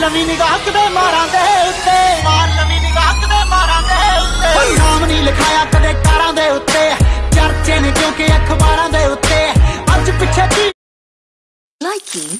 ਲਵੀ ਨਿਗਾਹ ਕਦੇ ਮਾਰਾਂ ਦੇ ਉੱਤੇ। ਮਾਰ ਲਵੀ ਨਿਗਾਹ ਕਦੇ ਮਾਰਾਂ ਦੇ ਉੱਤੇ। ਨਾਮ ਨਹੀਂ ਲਿਖਾਇਆ ਕਦੇ ਕਾਰਾਂ ਦੇ ਉੱਤੇ। ਚਰਚੇ ਨੇ ਕਿਉਂਕਿ ਅਖਬਾਰਾਂ ਦੇ ਉੱਤੇ। ਅੱਜ ਪਿੱਛੇ ਕੀ Liking